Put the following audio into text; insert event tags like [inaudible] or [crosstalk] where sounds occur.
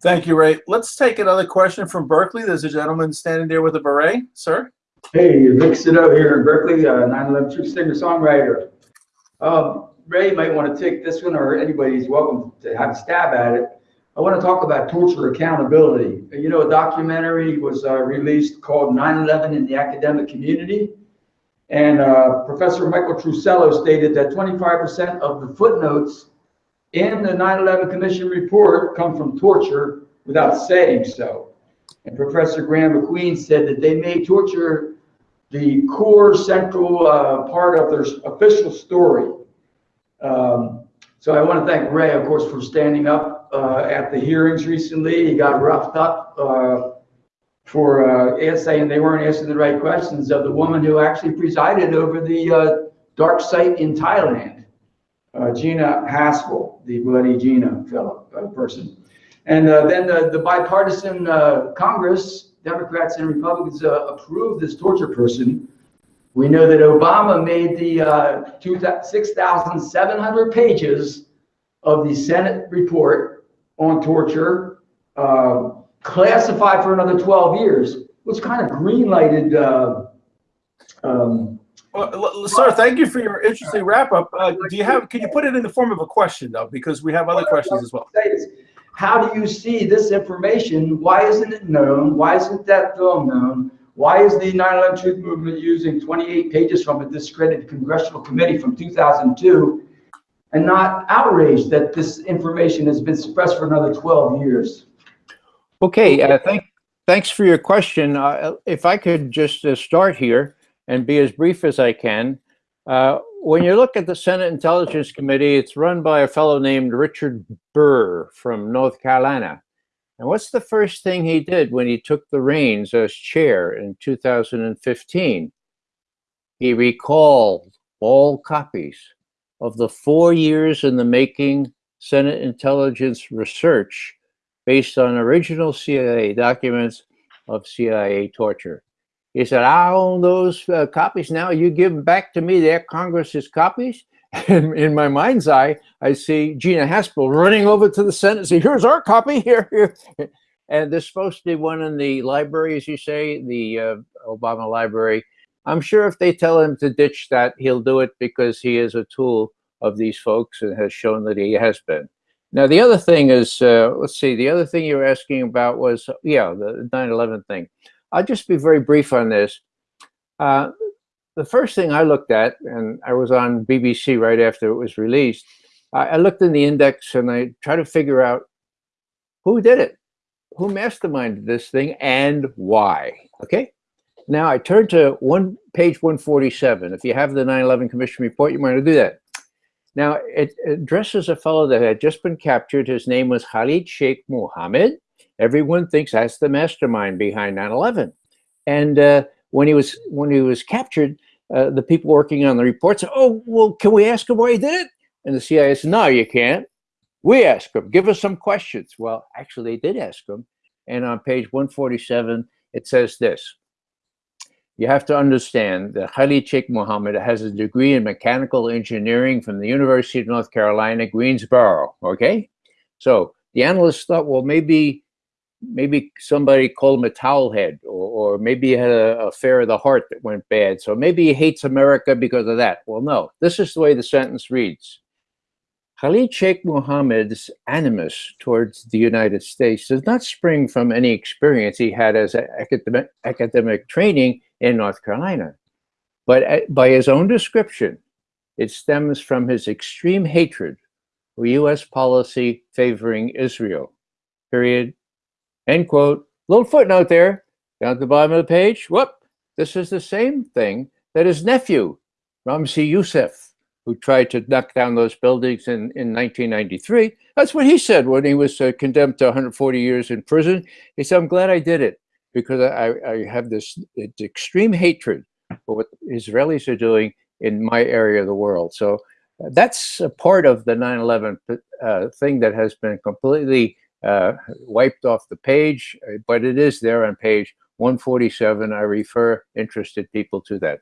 Thank you, Ray. Let's take another question from Berkeley. There's a gentleman standing there with a beret, sir. Hey, Rick Sido here in Berkeley, uh, 911 True Singer-Songwriter. Um, Ray might want to take this one, or anybody's welcome to have a stab at it. I want to talk about torture accountability. You know, a documentary was uh, released called 9/11 in the Academic Community, and uh, Professor Michael Truscello stated that 25% of the footnotes in the 9/11 Commission report come from torture without saying so. And Professor Graeme MacQueen said that they made torture the core central uh, part of their official story. Um, so I want to thank Ray, of course, for standing up uh, at the hearings recently. He got roughed up uh, for uh, saying they weren't asking the right questions of the woman who actually presided over the uh, dark site in Thailand, uh, Gina Haspel, the bloody Gina fellow, uh, person. And then the, the bipartisan Congress, Democrats and Republicans approved this torture person we know that Obama made the uh, 6,700 pages of the Senate report on torture uh, classified for another 12 years, which kind of greenlighted. Uh, um, well, sir, thank you for your interesting wrap up. Uh, do you have? Can you put it in the form of a question though, because we have other questions as well. How do you see this information? Why isn't it known? Why isn't that film known? Why is the 9/11 Truth Movement using 28 pages from a discredited congressional committee from 2002 and not outraged that this information has been suppressed for another 12 years? Okay, uh, thank, thanks for your question. Uh, if I could just uh, start here and be as brief as I can. Uh, when you look at the Senate Intelligence Committee, it's run by a fellow named Richard Burr from North Carolina. And what's the first thing he did when he took the reins as chair in 2015? He recalled all copies of the four years in the making Senate intelligence research based on original CIA documents of CIA torture. He said, I own those uh, copies now. You give them back to me. They're Congress's copies. [laughs] And in my mind's eye, I see Gina Haspel running over to the Senate and say, here's our copy here, here. [laughs] And there's supposed to be one in the library, as you say, the uh, Obama library. I'm sure if they tell him to ditch that, he'll do it because he is a tool of these folks and has shown that he has been. Now, the other thing is, uh, let's see, the other thing you were asking about was, yeah, the 9-11 thing. I'll just be very brief on this. Uh, the first thing I looked at, and I was on BBC right after it was released, I, I looked in the index and I tried to figure out who did it, who masterminded this thing, and why. Okay. Now I turn to one page 147. If you have the 9/11 Commission report, you might want to do that. Now it addresses a fellow that had just been captured. His name was Khalid Sheikh Mohammed. Everyone thinks that's the mastermind behind 9/11. And uh, when he was when he was captured, uh, the people working on the report said, oh, well, can we ask him why he did it? And the CIA said, no, you can't. We ask him, give us some questions. Well, actually, they did ask him. And on page 147, it says this. You have to understand that Khalid Sheikh Mohammed has a degree in mechanical engineering from the University of North Carolina, Greensboro, okay? So the analysts thought, well, maybe maybe somebody called him a towel head or, or maybe he had a affair of the heart that went bad. So maybe he hates America because of that. Well, no, this is the way the sentence reads. Khalid Sheikh Mohammed's animus towards the United States does not spring from any experience he had as academic, academic training in North Carolina, but uh, by his own description, it stems from his extreme hatred for U.S. policy favoring Israel, period, End quote. Little footnote there, down at the bottom of the page. Whoop, this is the same thing that his nephew, Ramzi Youssef, who tried to knock down those buildings in, in 1993. That's what he said when he was uh, condemned to 140 years in prison. He said, I'm glad I did it because I, I have this extreme hatred for what Israelis are doing in my area of the world. So uh, that's a part of the 9-11 uh, thing that has been completely uh, wiped off the page, uh, but it is there on page 147. I refer interested people to that.